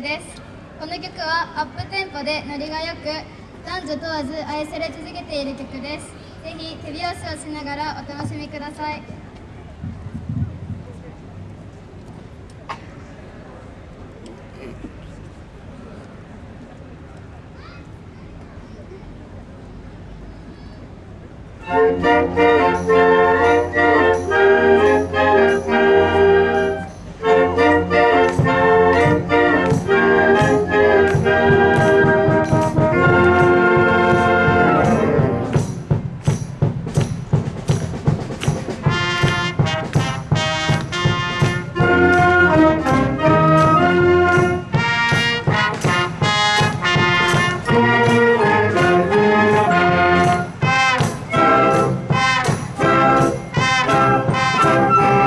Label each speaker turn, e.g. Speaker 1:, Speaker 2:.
Speaker 1: です。この曲はアップテンポでノリがよく男女問わず愛され続けている曲です。ぜひ手拍子をしながらお楽しみください「Música